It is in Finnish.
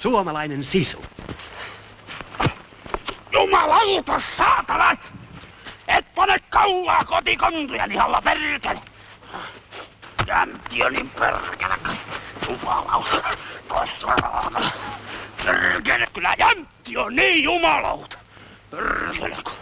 Suomalainen sisu. Jumalauta, saatana! Et pane kaulaa kotikontuja lihalla perkele! Jämtiöni perkele! Jumalauta! Tosta Perkele, kyllä jämpi on niin jumalauta! Perkele, kun...